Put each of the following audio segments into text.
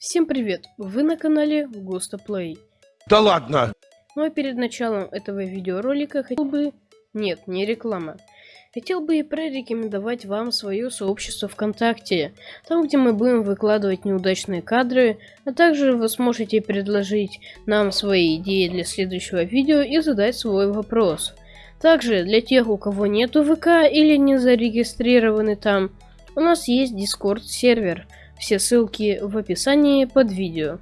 Всем привет! Вы на канале Густа Плей. Да ладно! Ну а перед началом этого видеоролика хотел бы... Нет, не реклама. Хотел бы и прорекомендовать вам свое сообщество ВКонтакте, там где мы будем выкладывать неудачные кадры, а также вы сможете предложить нам свои идеи для следующего видео и задать свой вопрос. Также для тех, у кого нету ВК или не зарегистрированы там, у нас есть Discord сервер – все ссылки в описании под видео.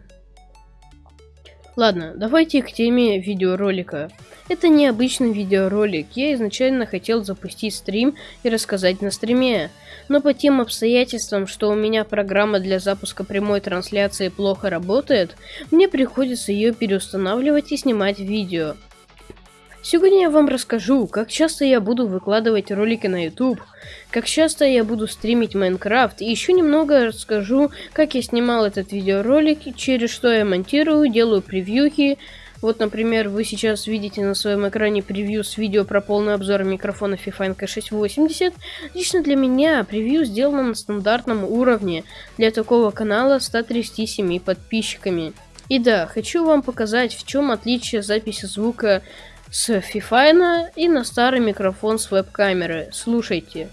Ладно, давайте к теме видеоролика. Это необычный видеоролик, я изначально хотел запустить стрим и рассказать на стриме. Но по тем обстоятельствам, что у меня программа для запуска прямой трансляции плохо работает, мне приходится ее переустанавливать и снимать видео. Сегодня я вам расскажу, как часто я буду выкладывать ролики на YouTube, как часто я буду стримить Майнкрафт, и еще немного расскажу, как я снимал этот видеоролик, через что я монтирую, делаю превьюхи. Вот, например, вы сейчас видите на своем экране превью с видео про полный обзор микрофона FIFA NK680. Лично для меня превью сделано на стандартном уровне для такого канала 137 подписчиками. И да, хочу вам показать, в чем отличие записи звука с фифайна и на старый микрофон с веб-камеры. Слушайте.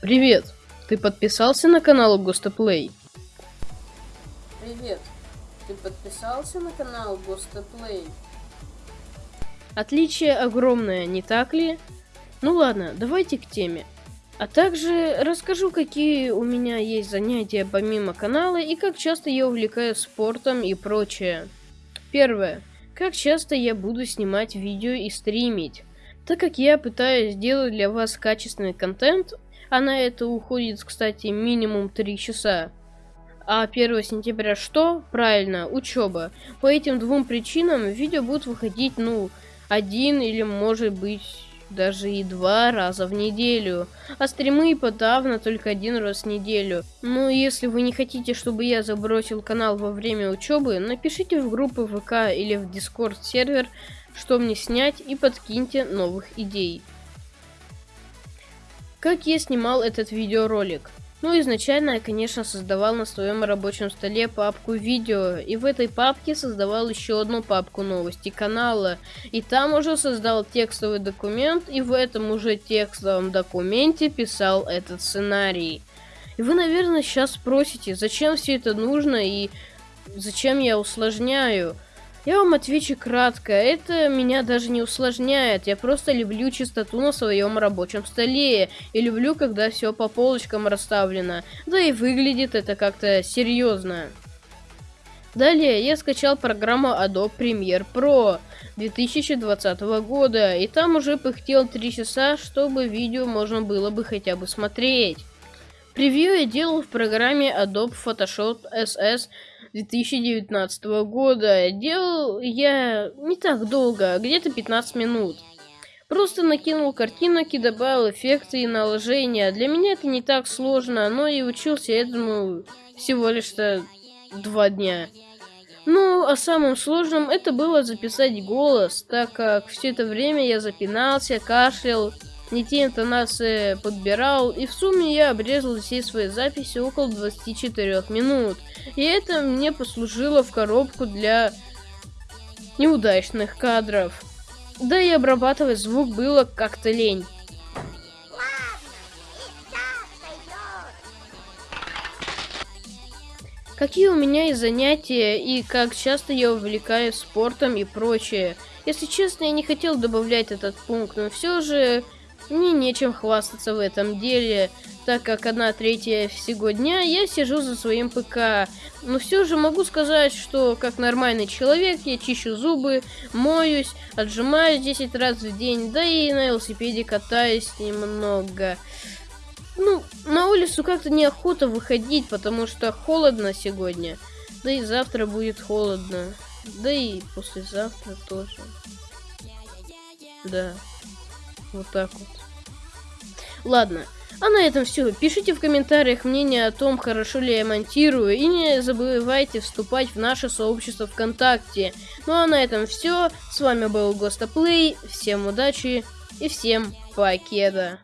Привет! Ты подписался на канал Гостоплей? Привет! Ты подписался на канал Гостоплей? Отличие огромное, не так ли? Ну ладно, давайте к теме. А также расскажу, какие у меня есть занятия помимо канала и как часто я увлекаюсь спортом и прочее. Первое. Как часто я буду снимать видео и стримить? Так как я пытаюсь сделать для вас качественный контент, а на это уходит, кстати, минимум 3 часа. А 1 сентября что? Правильно, учеба. По этим двум причинам видео будут выходить, ну, один или может быть даже и два раза в неделю, а стримы подавно только один раз в неделю. Ну, если вы не хотите, чтобы я забросил канал во время учебы, напишите в группы ВК или в Дискорд сервер, что мне снять и подкиньте новых идей. Как я снимал этот видеоролик? Ну, изначально я, конечно, создавал на своем рабочем столе папку видео, и в этой папке создавал еще одну папку новости канала, и там уже создал текстовый документ, и в этом уже текстовом документе писал этот сценарий. И вы, наверное, сейчас спросите, зачем все это нужно и зачем я усложняю? Я вам отвечу кратко, это меня даже не усложняет, я просто люблю чистоту на своем рабочем столе, и люблю, когда все по полочкам расставлено, да и выглядит это как-то серьезно. Далее я скачал программу Adobe Premiere Pro 2020 года, и там уже пыхтел 3 часа, чтобы видео можно было бы хотя бы смотреть. Превью я делал в программе Adobe Photoshop SS 2019 года. Делал я не так долго, где-то 15 минут. Просто накинул картинок и добавил эффекты и наложения. Для меня это не так сложно, но и учился этому всего лишь два дня. Ну, а самым сложным это было записать голос, так как все это время я запинался, кашлял, не те интонации подбирал, и в сумме я обрезал все свои записи около 24 минут. И это мне послужило в коробку для неудачных кадров. Да и обрабатывать звук было как-то лень. Какие у меня есть занятия и как часто я увлекаюсь спортом и прочее. Если честно, я не хотел добавлять этот пункт, но все же мне нечем хвастаться в этом деле, так как одна третья всего дня я сижу за своим ПК. Но все же могу сказать, что как нормальный человек я чищу зубы, моюсь, отжимаюсь 10 раз в день, да и на велосипеде катаюсь немного. Ну, на улицу как-то неохота выходить, потому что холодно сегодня. Да и завтра будет холодно. Да и послезавтра тоже. Да. Вот так вот. Ладно. А на этом все. Пишите в комментариях мнение о том, хорошо ли я монтирую. И не забывайте вступать в наше сообщество ВКонтакте. Ну а на этом все. С вами был Гостоплей. Всем удачи и всем покеда.